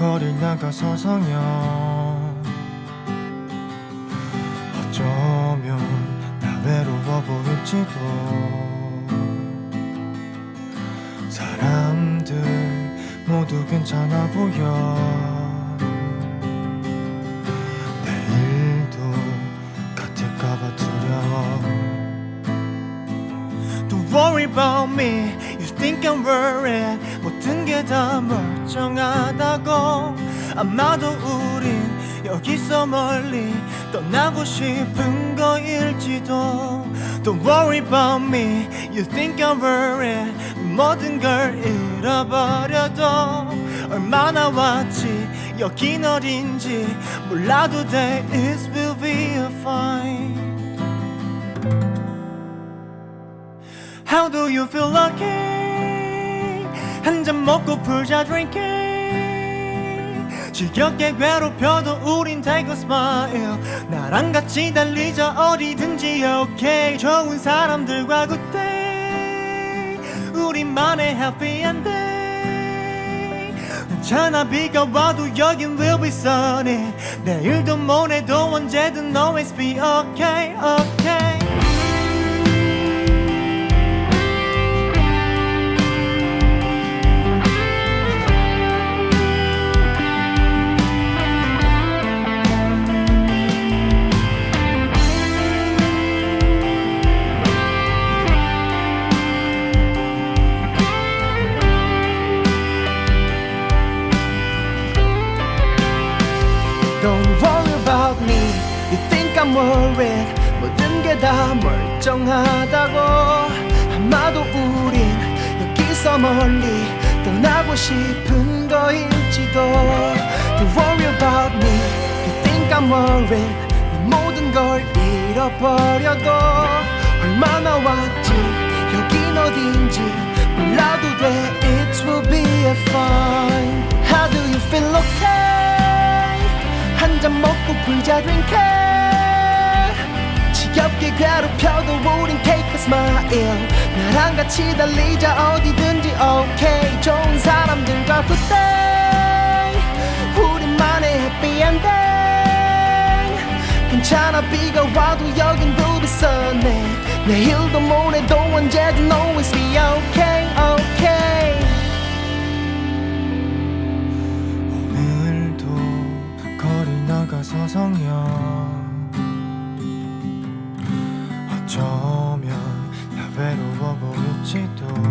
거리 나가서 성형 어쩌면 나 외로워 보일지도. 사람들 모두 괜찮아 보여. 내일도 같을까봐 두려워. Don't worry about me. You think I'm worried. 모든 게 다 멀쩡하다고 아마도 우린 여기서 멀리 떠나고 싶은 거일지도 Don't worry about me You think I'm worried 모든 걸 잃어버려도 얼마나 왔지 여긴 어딘지 몰라도 돼 It will be fine How do you feel lucky? 한잔 먹고 풀자 drinking 지겹게 괴롭혀도 우린 take a smile 나랑 같이 달리자 어디든지 okay 좋은 사람들과 good day 우리만의 happy ending 괜찮아 비가 와도 여긴 will be sunny 내일도 모레도 언제든 always be okay okay Don't worry about me You think I'm worried 모든 게 다 멀쩡하다고 아마도 우린 여기서 멀리 떠나고 싶은 거일지도 Don't worry about me You think I'm worried 내 모든 걸 잃어버려도 얼마나 왔지 여긴 어딘지 몰라도 돼 먹고 풀자 drink 지겹게 괴롭혀도 우린 take a smile 나랑 같이 달리자 어디든지 okay 좋은 사람들과 day 우리만의 ending 괜찮아 비가 와도 여긴 be sunny 내일도 모레도 언제든 always be okay okay 오늘도 거리 나가 서 성형 어쩌